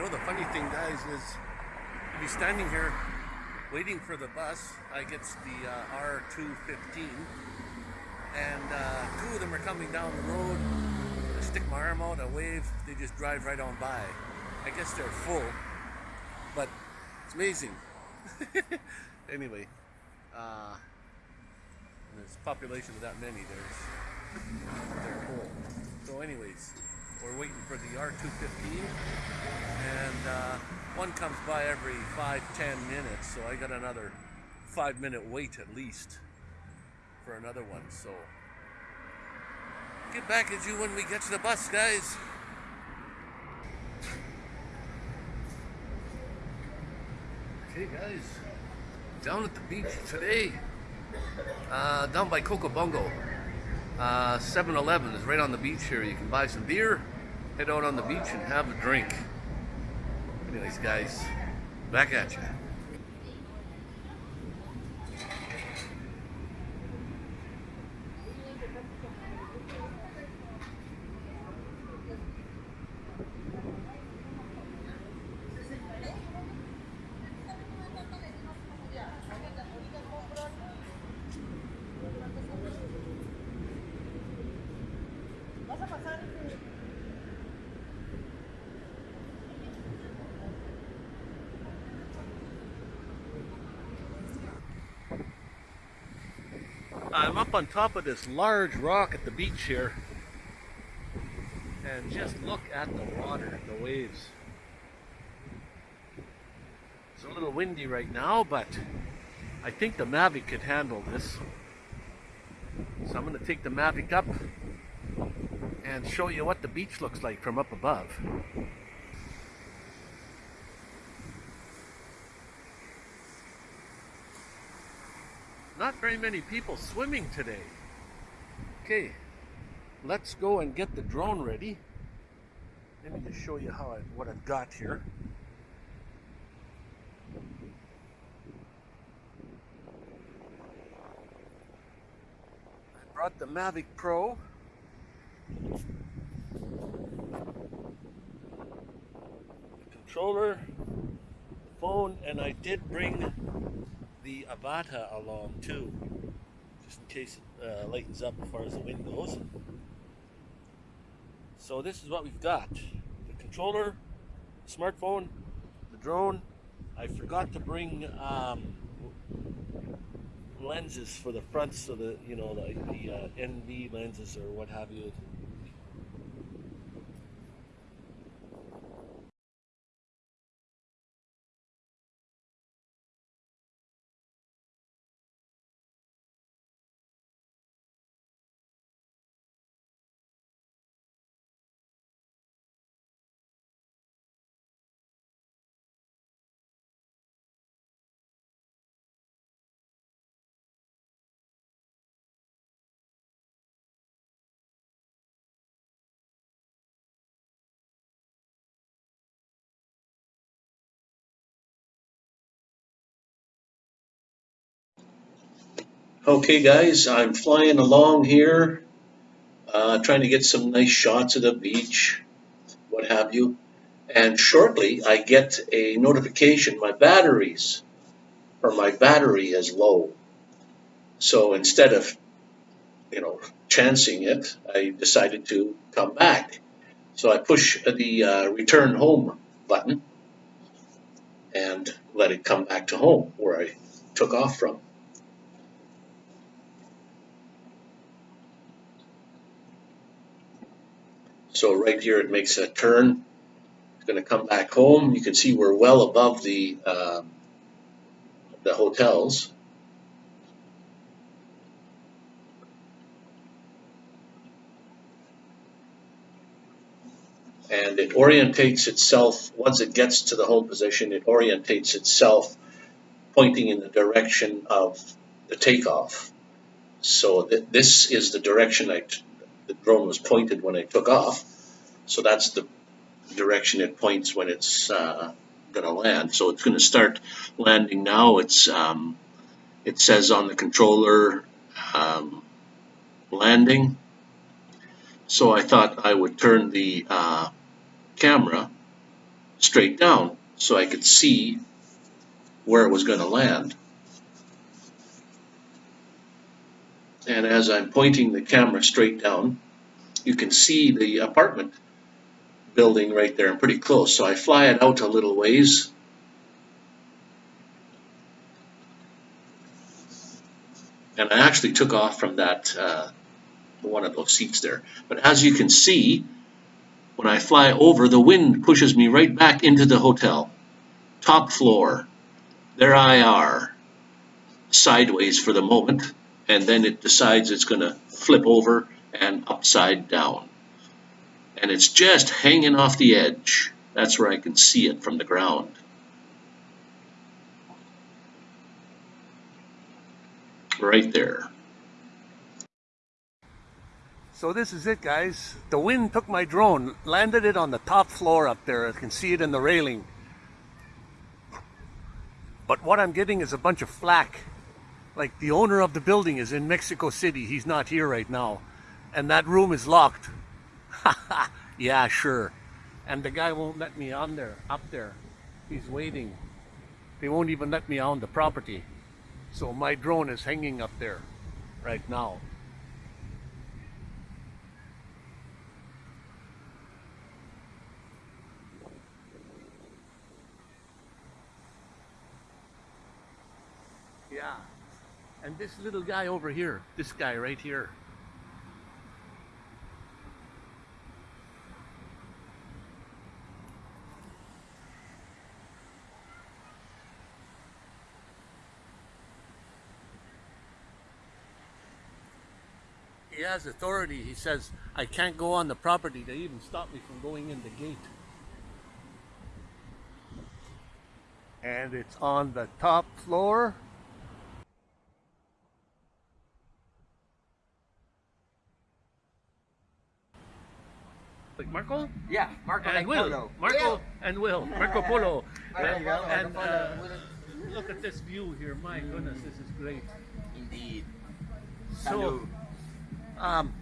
You know, the funny thing, guys, is be standing here waiting for the bus. I gets the uh, R215, and uh, two of them are coming down the road. I stick my arm out, I wave, they just drive right on by. I guess they're full, but it's amazing. anyway, uh, there's population of that many, there's they're full. So anyways, we're waiting for the R215 and uh, one comes by every five, ten minutes. So I got another five minute wait at least for another one. So get back at you when we get to the bus, guys. Okay, guys, down at the beach today, uh, down by Cocobongo. 7-Eleven uh, is right on the beach here. You can buy some beer, head out on the beach and have a drink. Anyways, guys, back at you. I'm up on top of this large rock at the beach here. And just look at the water, the waves. It's a little windy right now, but I think the Mavic could handle this. So I'm going to take the Mavic up and show you what the beach looks like from up above. Not very many people swimming today. Okay, let's go and get the drone ready. Let me just show you how I, what I've got here. I brought the Mavic Pro. The controller, phone, and I did bring the Avata along too, just in case it uh, lightens up as far as the wind goes. So this is what we've got. The controller, smartphone, the drone. I forgot to bring um, lenses for the front so the you know the, the uh, ND lenses or what have you Okay guys, I'm flying along here, uh, trying to get some nice shots of the beach, what have you. And shortly I get a notification my batteries, or my battery is low. So instead of, you know, chancing it, I decided to come back. So I push the uh, return home button and let it come back to home where I took off from. So right here it makes a turn. It's going to come back home. You can see we're well above the uh, the hotels. And it orientates itself, once it gets to the home position, it orientates itself pointing in the direction of the takeoff. So th this is the direction I the drone was pointed when I took off. So that's the direction it points when it's uh, going to land. So it's going to start landing now. It's um, It says on the controller um, landing. So I thought I would turn the uh, camera straight down so I could see where it was going to land. And as I'm pointing the camera straight down, you can see the apartment building right there and pretty close. So I fly it out a little ways. And I actually took off from that, uh, one of those seats there. But as you can see, when I fly over, the wind pushes me right back into the hotel. Top floor. There I are, sideways for the moment, and then it decides it's going to flip over and upside down. And it's just hanging off the edge. That's where I can see it from the ground. Right there. So this is it, guys. The wind took my drone, landed it on the top floor up there. I can see it in the railing. But what I'm getting is a bunch of flack. Like the owner of the building is in Mexico City. He's not here right now. And that room is locked. yeah, sure. And the guy won't let me on there, up there. He's waiting. They won't even let me on the property. So my drone is hanging up there right now. Yeah. And this little guy over here, this guy right here. He has authority. He says, I can't go on the property. They even stopped me from going in the gate. And it's on the top floor. Like Marco Yeah, Marco and like Will. Polo. Marco and Will. Marco Polo. There you go, And uh, look at this view here. My goodness, this is great. Indeed. So, um,